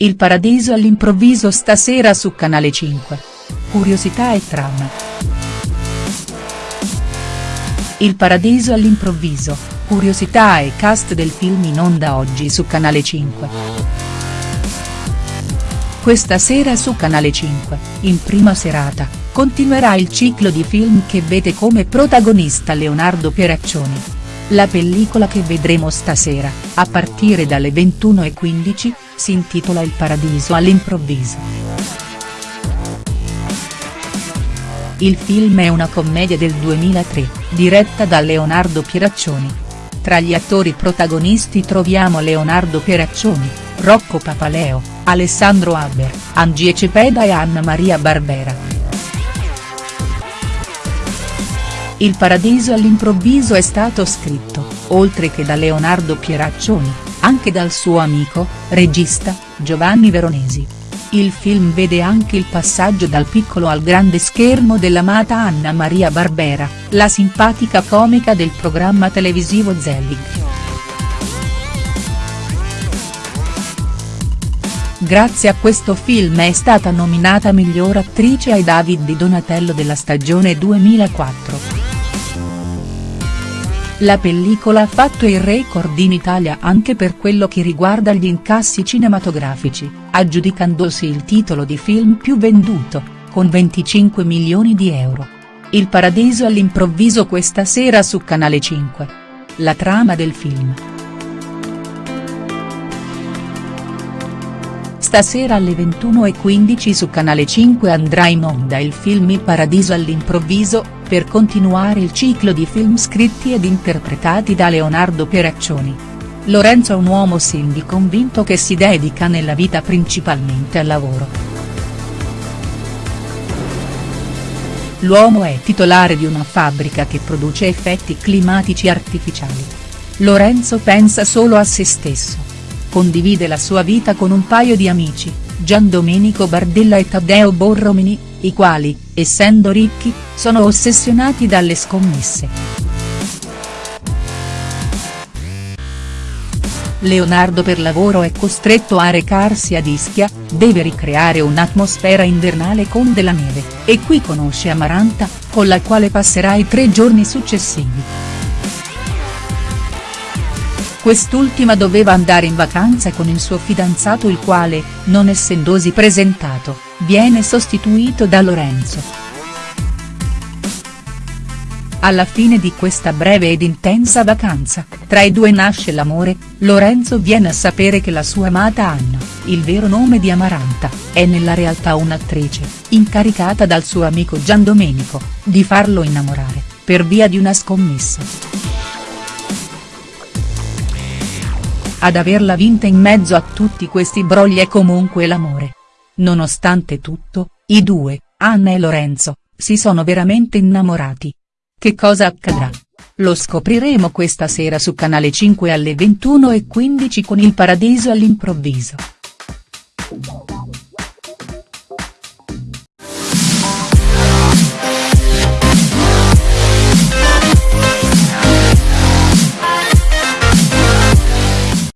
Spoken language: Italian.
Il paradiso all'improvviso stasera su Canale 5. Curiosità e trama. Il paradiso all'improvviso, curiosità e cast del film in onda oggi su Canale 5. Questa sera su Canale 5, in prima serata, continuerà il ciclo di film che vede come protagonista Leonardo Pieraccioni. La pellicola che vedremo stasera, a partire dalle 21.15, si intitola Il paradiso all'improvviso. Il film è una commedia del 2003, diretta da Leonardo Pieraccioni. Tra gli attori protagonisti troviamo Leonardo Pieraccioni, Rocco Papaleo, Alessandro Haber, Angie Cepeda e Anna Maria Barbera. Il paradiso all'improvviso è stato scritto, oltre che da Leonardo Pieraccioni, anche dal suo amico, regista, Giovanni Veronesi. Il film vede anche il passaggio dal piccolo al grande schermo dell'amata Anna Maria Barbera, la simpatica comica del programma televisivo Zelig. Grazie a questo film è stata nominata miglior attrice ai David di Donatello della stagione 2004. La pellicola ha fatto il record in Italia anche per quello che riguarda gli incassi cinematografici, aggiudicandosi il titolo di film più venduto, con 25 milioni di euro. Il paradiso all'improvviso questa sera su Canale 5. La trama del film. Stasera alle 21.15 su Canale 5 andrà in onda il film Il paradiso all'improvviso, per continuare il ciclo di film scritti ed interpretati da Leonardo Pieraccioni. Lorenzo è un uomo Cindy convinto che si dedica nella vita principalmente al lavoro. L'uomo è titolare di una fabbrica che produce effetti climatici artificiali. Lorenzo pensa solo a se stesso condivide la sua vita con un paio di amici, Gian Domenico Bardella e Taddeo Borromini, i quali, essendo ricchi, sono ossessionati dalle scommesse. Leonardo per lavoro è costretto a recarsi ad Ischia, deve ricreare un'atmosfera invernale con della neve, e qui conosce Amaranta, con la quale passerà i tre giorni successivi. Quest'ultima doveva andare in vacanza con il suo fidanzato il quale, non essendosi presentato, viene sostituito da Lorenzo. Alla fine di questa breve ed intensa vacanza, tra i due nasce l'amore, Lorenzo viene a sapere che la sua amata Anna, il vero nome di Amaranta, è nella realtà un'attrice, incaricata dal suo amico Gian Domenico, di farlo innamorare, per via di una scommessa. Ad averla vinta in mezzo a tutti questi brogli è comunque l'amore. Nonostante tutto, i due, Anna e Lorenzo, si sono veramente innamorati. Che cosa accadrà? Lo scopriremo questa sera su Canale 5 alle 21.15 con Il Paradiso all'improvviso.